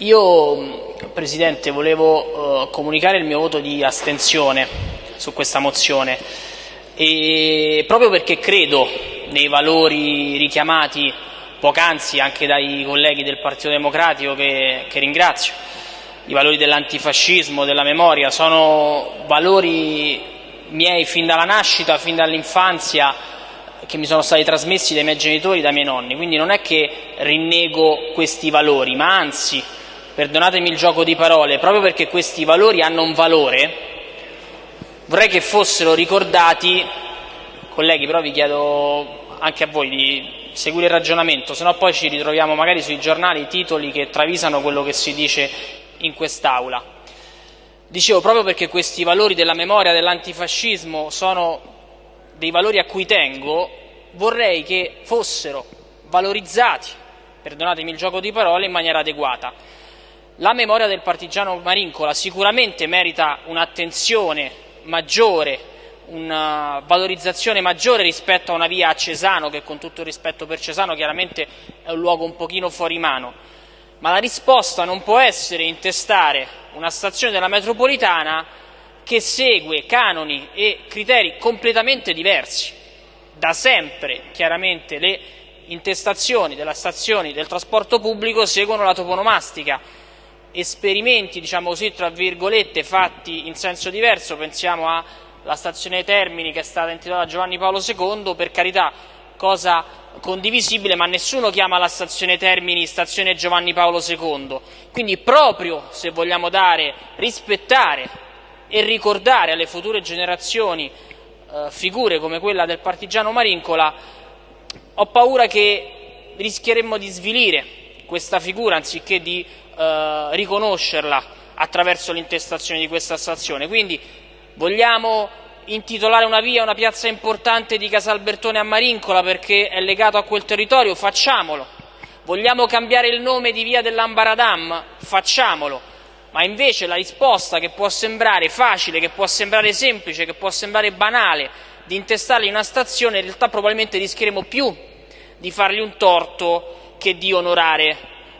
Io, Presidente, volevo uh, comunicare il mio voto di astensione su questa mozione. E proprio perché credo nei valori richiamati poc'anzi anche dai colleghi del Partito Democratico che, che ringrazio, i valori dell'antifascismo, della memoria, sono valori miei fin dalla nascita, fin dall'infanzia, che mi sono stati trasmessi dai miei genitori, dai miei nonni, quindi non è che rinnego questi valori, ma anzi, perdonatemi il gioco di parole, proprio perché questi valori hanno un valore, vorrei che fossero ricordati, colleghi però vi chiedo anche a voi di seguire il ragionamento, se no poi ci ritroviamo magari sui giornali titoli che travisano quello che si dice in quest'Aula. Dicevo, proprio perché questi valori della memoria, dell'antifascismo sono dei valori a cui tengo, vorrei che fossero valorizzati, perdonatemi il gioco di parole, in maniera adeguata. La memoria del partigiano Marincola sicuramente merita un'attenzione maggiore una valorizzazione maggiore rispetto a una via a Cesano, che con tutto il rispetto per Cesano chiaramente è un luogo un pochino fuori mano. Ma la risposta non può essere intestare una stazione della metropolitana che segue canoni e criteri completamente diversi. Da sempre, chiaramente, le intestazioni delle stazioni del trasporto pubblico seguono la toponomastica. Esperimenti, diciamo così, tra virgolette, fatti in senso diverso, pensiamo a la stazione Termini che è stata intitolata Giovanni Paolo II, per carità, cosa condivisibile, ma nessuno chiama la stazione Termini stazione Giovanni Paolo II. Quindi proprio se vogliamo dare, rispettare e ricordare alle future generazioni eh, figure come quella del partigiano Marincola, ho paura che rischieremmo di svilire questa figura anziché di eh, riconoscerla attraverso l'intestazione di questa stazione. Quindi Vogliamo intitolare una via, una piazza importante di Casalbertone a Marincola perché è legato a quel territorio? Facciamolo. Vogliamo cambiare il nome di via dell'Ambaradam? Facciamolo. Ma invece la risposta che può sembrare facile, che può sembrare semplice, che può sembrare banale, di intestarli in una stazione, in realtà probabilmente rischieremo più di fargli un torto che di onorare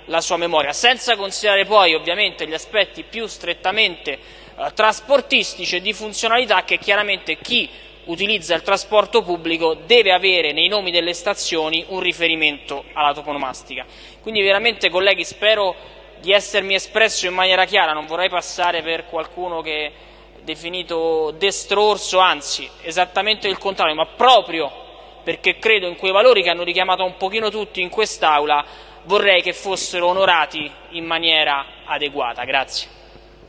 la sua memoria, senza considerare poi ovviamente gli aspetti più strettamente eh, trasportistici e di funzionalità che chiaramente chi utilizza il trasporto pubblico deve avere nei nomi delle stazioni un riferimento alla toponomastica. Quindi veramente colleghi spero di essermi espresso in maniera chiara, non vorrei passare per qualcuno che è definito destrorso, anzi esattamente il contrario, ma proprio perché credo in quei valori che hanno richiamato un pochino tutti in quest'Aula, vorrei che fossero onorati in maniera adeguata. Grazie.